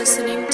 listening.